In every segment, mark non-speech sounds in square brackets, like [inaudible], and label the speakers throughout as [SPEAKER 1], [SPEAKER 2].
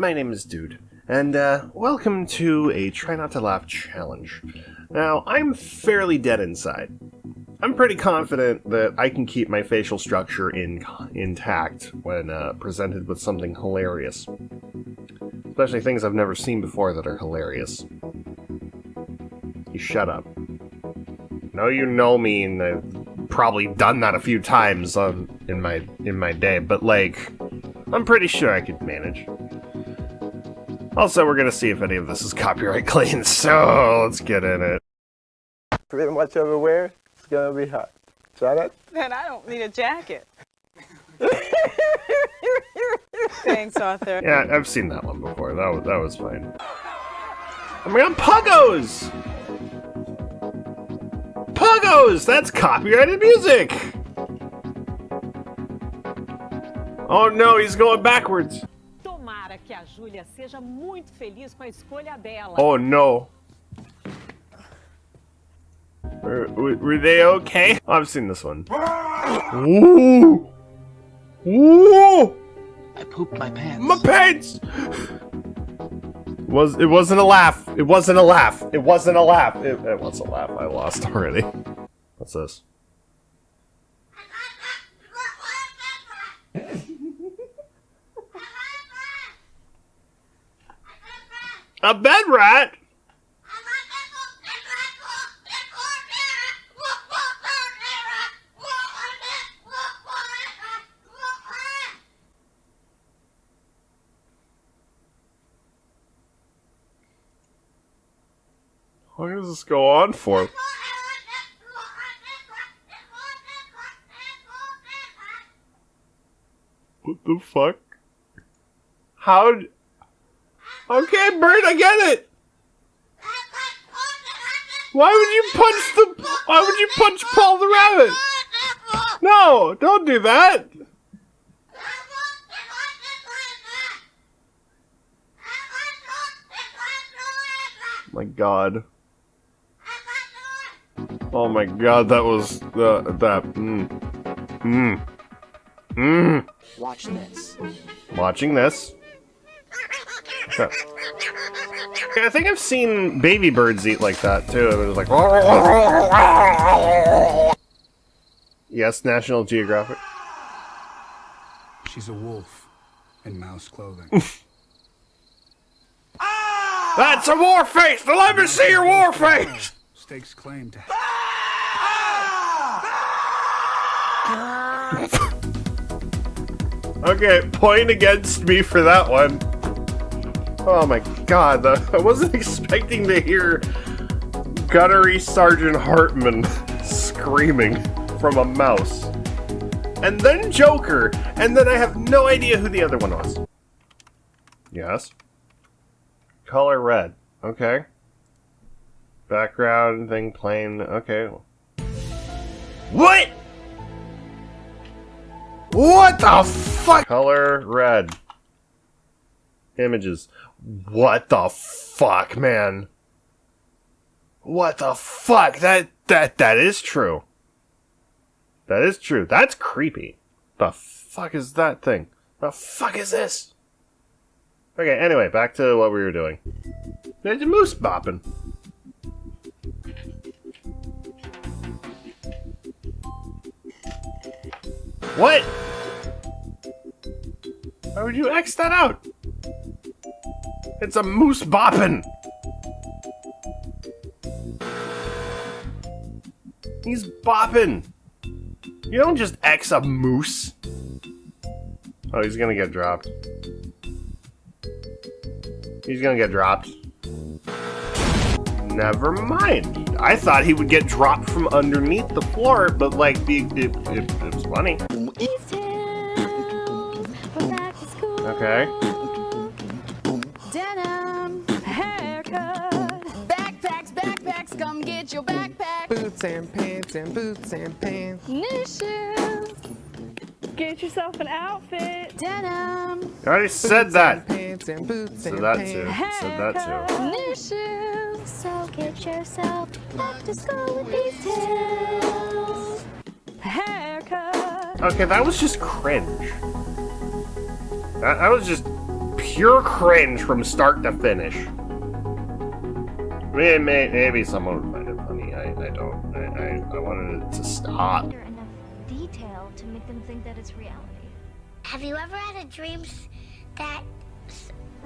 [SPEAKER 1] my name is Dude, and uh, welcome to a Try Not to Laugh challenge. Now, I'm fairly dead inside. I'm pretty confident that I can keep my facial structure in intact when uh, presented with something hilarious. Especially things I've never seen before that are hilarious. You shut up. No, you know me, and I've probably done that a few times um, in my in my day, but like, I'm pretty sure I could manage. Also, we're gonna see if any of this is copyright [laughs] clean, so let's get in it.
[SPEAKER 2] Pretty much everywhere, it's gonna be hot. Try that?
[SPEAKER 3] Then I don't need a jacket. [laughs] Thanks, Arthur.
[SPEAKER 1] Yeah, I've seen that one before. That was, that was fine. Oh my god, Puggos! Puggos! That's copyrighted music! Oh no, he's going backwards.
[SPEAKER 4] Tomara que a Júlia seja muito feliz com a escolha dela.
[SPEAKER 1] Oh no. Were, were they okay? Oh, I've seen this one. Ooh! Ooh!
[SPEAKER 5] I pooped my pants.
[SPEAKER 1] My pants! Was it wasn't a laugh. It wasn't a laugh. It wasn't a laugh. It, it was a laugh. I lost already. What's this? A bed rat? How long does this go on for? What the fuck? How? Okay, Bert, I get it. Why would you punch the? Why would you punch Paul the rabbit? No, don't do that. My God. Oh my God, that was the that. Mm. Mm. Mm.
[SPEAKER 5] Watch this.
[SPEAKER 1] Watching this. Okay, I think I've seen baby birds eat like that too. It was like. Yes, National Geographic.
[SPEAKER 6] She's a wolf in mouse clothing. [laughs]
[SPEAKER 1] That's a war face! Let me see your war face!
[SPEAKER 6] Stakes claim to. [laughs]
[SPEAKER 1] Okay, point against me for that one. Oh my god, [laughs] I wasn't expecting to hear Gunnery Sergeant Hartman [laughs] screaming from a mouse. And then Joker, and then I have no idea who the other one was. Yes. Color red. Okay. Background thing plain. Okay. What? What the fuck? Color red. Images. What the fuck, man? What the fuck? That that that is true. That is true. That's creepy. The fuck is that thing? The fuck is this? Okay, anyway, back to what we were doing. There's a moose bopping. What? Why would you X that out? It's a moose bopping! He's bopping! You don't just X a moose! Oh, he's gonna get dropped. He's gonna get dropped. Never mind. I thought he would get dropped from underneath the floor, but like, the, it, it, it was funny. Okay.
[SPEAKER 3] Denim, haircut, backpacks, backpacks, come get your backpack.
[SPEAKER 7] Boots and pants and boots and pants.
[SPEAKER 3] New shoes,
[SPEAKER 8] Get yourself an outfit.
[SPEAKER 3] denim,
[SPEAKER 1] I already said that.
[SPEAKER 7] Pants and boots
[SPEAKER 1] Said
[SPEAKER 7] and
[SPEAKER 1] that
[SPEAKER 7] pants.
[SPEAKER 1] too. Said that too.
[SPEAKER 3] new shoes.
[SPEAKER 9] So get yourself back to school with these tips.
[SPEAKER 3] Haircut,
[SPEAKER 1] Okay, that was just cringe. That, that was just pure cringe from start to finish. May- may- Maybe someone would find it funny. I, I don't. I, I, I wanted it to stop.
[SPEAKER 9] Enough detail to make them think that it's reality.
[SPEAKER 10] Have you ever had a dream that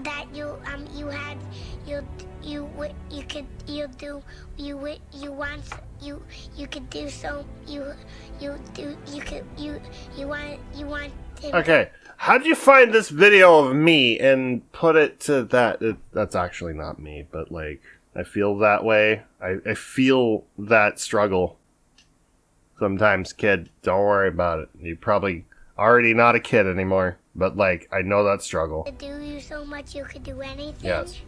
[SPEAKER 10] that you um you had you you wi- you could you do you wi- you want you you could do so you you do you could you you want you want to
[SPEAKER 1] Okay, how did you find this video of me and put it to that? It, that's actually not me, but like, I feel that way. I, I feel that struggle. Sometimes, kid, don't worry about it. You're probably already not a kid anymore, but like, I know that struggle.
[SPEAKER 10] do you so much you could do anything.
[SPEAKER 1] Yes.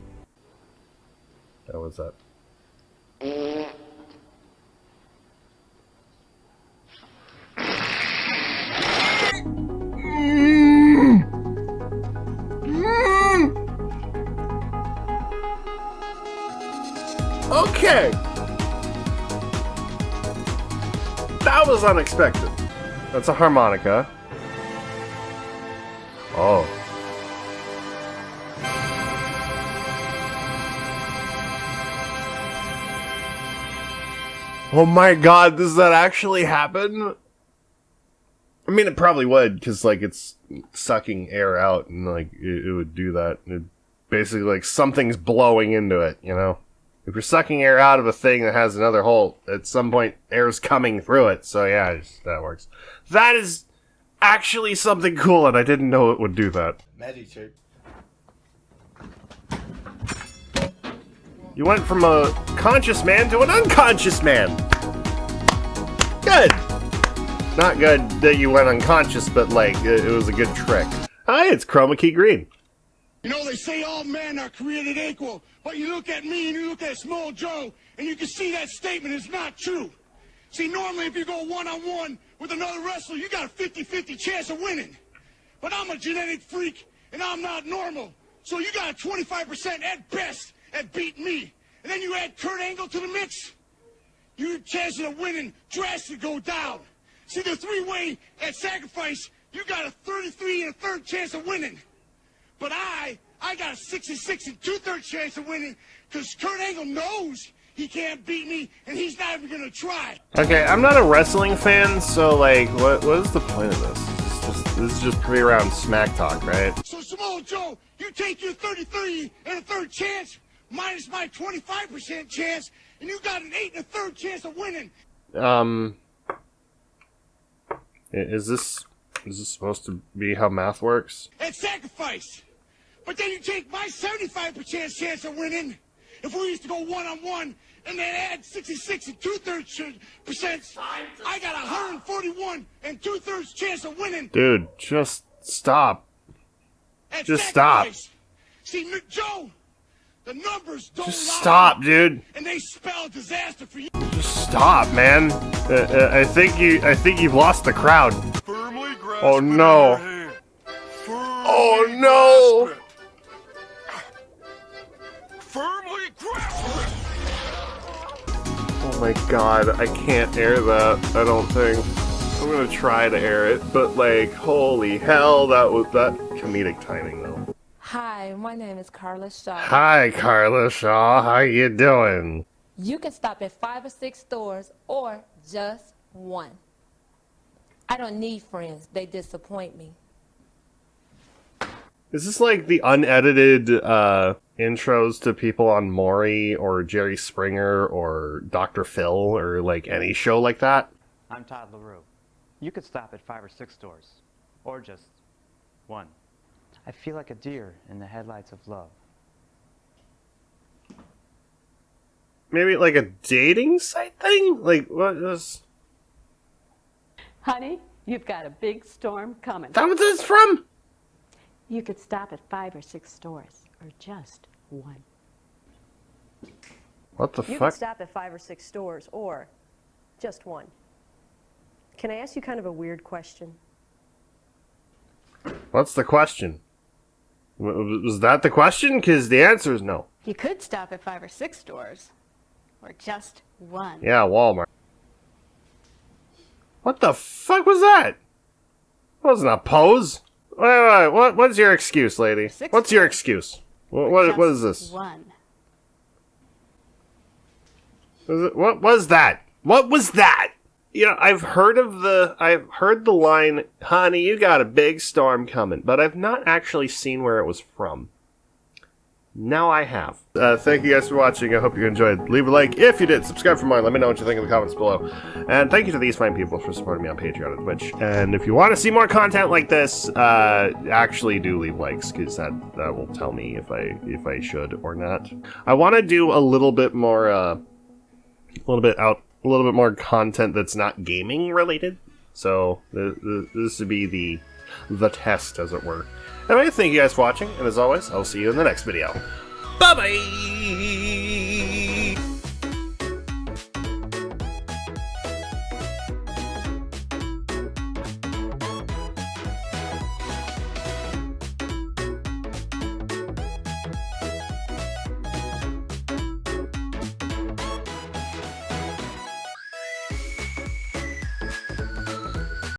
[SPEAKER 1] That was that. Mm. Okay. That was unexpected. That's a harmonica. Oh. Oh my god, does that actually happen? I mean, it probably would, because, like, it's sucking air out, and, like, it, it would do that. It, basically, like, something's blowing into it, you know? If you're sucking air out of a thing that has another hole, at some point, air is coming through it, so yeah, it's- that works. That is actually something cool, and I didn't know it would do that.
[SPEAKER 2] Magic trick.
[SPEAKER 1] You went from a conscious man to an unconscious man. Good. Not good that you went unconscious, but like it, it was a good trick. Hi, it's Chroma Key Green.
[SPEAKER 11] You know, they say all men are created equal, but you look at me and you look at Samoa Joe, and you can see that statement is not true. See, normally if you go one-on-one with another wrestler, you got a 50-50 chance of winning. But I'm a genetic freak, and I'm not normal. So you got a 25% at best at beating me. And then you add Kurt Angle to the mix, your chances of winning drastically go down. See, the three-way at sacrifice, you got a 33 and a third chance of winning. But I, I got a 66 and two-thirds chance of winning because Kurt Angle knows he can't beat me, and he's not even gonna try.
[SPEAKER 1] Okay, I'm not a wrestling fan, so like, what what is the point of this? Just, this is just pretty around smack talk, right?
[SPEAKER 11] So, Samoa Joe, you take your 33 and a third chance, minus my 25% chance, and you got an 8 and a third chance of winning.
[SPEAKER 1] Um, is this is this supposed to be how math works?
[SPEAKER 11] at sacrifice. But then you take my 75% chance of winning. If we used to go one on one and then add 66 and two thirds percent, I got 141 and two thirds chance of winning.
[SPEAKER 1] Dude, just stop.
[SPEAKER 11] At
[SPEAKER 1] Just stop.
[SPEAKER 11] sacrifice. See, Joe, the numbers don't
[SPEAKER 1] Just
[SPEAKER 11] lie,
[SPEAKER 1] stop, dude.
[SPEAKER 11] And they spell disaster for you.
[SPEAKER 1] Just stop, man. Uh, uh, I think you I think you've lost the crowd. Oh no. Oh no. My god, I can't air that. I don't think. I'm gonna try to air it, but like, holy hell, that was that comedic timing though.
[SPEAKER 12] Hi, my name is Carla Shaw.
[SPEAKER 1] Hi, Carla Shaw. How you doing?
[SPEAKER 12] You can stop at five or six stores or just one. I don't need friends. They disappoint me.
[SPEAKER 1] Is this like the unedited uh, intros to people on Maury or Jerry Springer or Dr. Phil or like any show like that?
[SPEAKER 13] I'm Todd LaRue. You could stop at five or six stores, or just one. I feel like a deer in the headlights of love.
[SPEAKER 1] Maybe like a dating site thing? Like what is
[SPEAKER 4] Honey, you've got a big storm coming.
[SPEAKER 1] that what this is from?
[SPEAKER 4] You could stop at five or six stores, or just one.
[SPEAKER 1] What the fuck?
[SPEAKER 14] You
[SPEAKER 1] fuck?
[SPEAKER 14] can stop at five or six stores or just one. Can I ask you kind of a weird question?
[SPEAKER 1] What's the question? Was that the question? Because the answer is no.
[SPEAKER 3] You could stop at five or six stores, or just one.
[SPEAKER 1] Yeah, Walmart. What the fuck was that? That wasn't a pose. Wait, wait, what? What's your excuse, lady?
[SPEAKER 4] Six
[SPEAKER 1] What's your excuse? What? What, what is this?
[SPEAKER 4] One.
[SPEAKER 1] Was it, what was that? What was that? You know, I've heard of the I've heard the line, "Honey, you got a big storm coming," but I've not actually seen where it was from. Now I have. Uh, thank you guys for watching. I hope you enjoyed. Leave a like if you did. Subscribe for more. Let me know what you think in the comments below. And thank you to these fine people for supporting me on Patreon and Twitch. And if you want to see more content like this, uh, actually do leave likes because that that will tell me if I if I should or not. I want to do a little bit more. Uh, a little bit out, a little bit more content that's not gaming related. So th- th- this would be the the test, as it were. Anyway, thank you guys for watching, and as always, I'll see you in the next video. Bye bye.